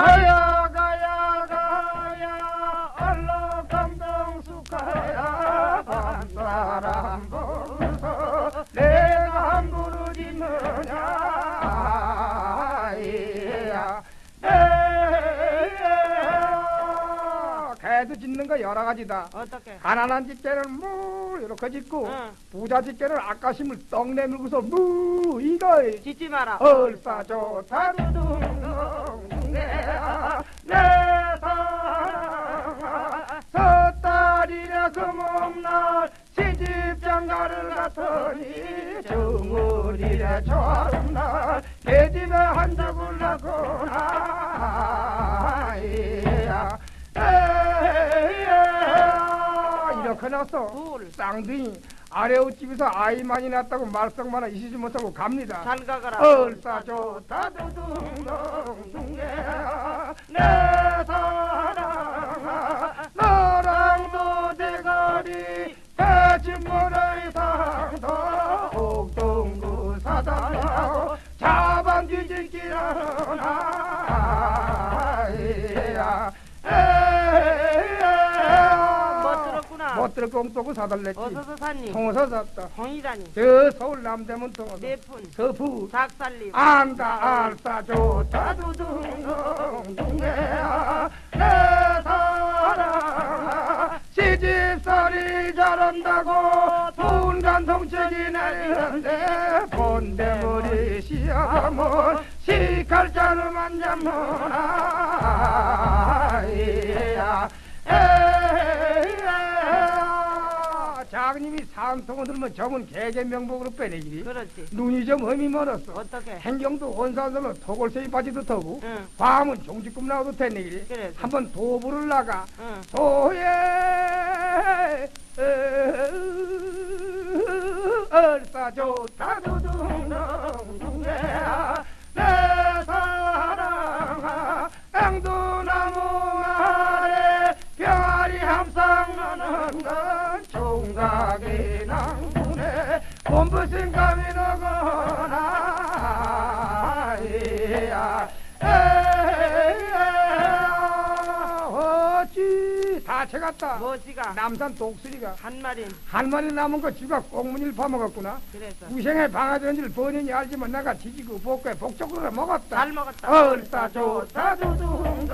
가 개도 짖는 거 여러 가지다 어떻게? 가난한 집게는 무 이렇게 짖고 응. 부자 집게는 아까심을 떡 내밀고서 무 이거 짖지 마라. 얼싸 좋다 두둥둥 내야 내 사랑아 섣달이라 금음날 시집장가를 갔더니 정월이라 저음날 계집에 한 적을 낳거나 둘. 쌍둥이 아래옷집에서 아이 많이 낳았다고 말썽마나 이시지 못하고 갑니다 잘 가거라. 얼싸 좋다 두둥둥둥해야 내 사랑아 너랑 도 대가리 대진문의 상도 옥동구 사당하고 자반 뒤집기라나 들었고 엉또고 사달랬지 어서서 산님. 통어서 샀다 통이라니. 저 서울 남대문 통어서 내푼. 서부 닭살림. 안다 알싸 좋다 두둥둥둥해야 내 사랑아 시집살이 잘한다고 분간 동책이 내리는데 본대머리 시아몬 시칼자루만 잡느나 장님이 산통을 들면 점은 개개 명복으로 빼내기리 그렇지. 눈이 좀 흠이 멀었어 어떻게? 행경도 원산설로 토골세이 빠지도 터고 응. 밤은 종지꿈 나와도 되네기리 그래서. 한번 도부를 나가 응. 도예 얼싸 좋다 두둥 낭군에 본부신감이 너거나 이야 어찌 다 채갔다 뭐지가? 남산 독수리가 한 마리. 한 마리 남은 거 쥐가 꽁무니를 파먹었구나 그래서. 우생에 방아전지를 번연히 알지만 내가 지지고 복에 복적으로 먹었다 잘 먹었다. 얼싸 좋다 두둥둥둥해 내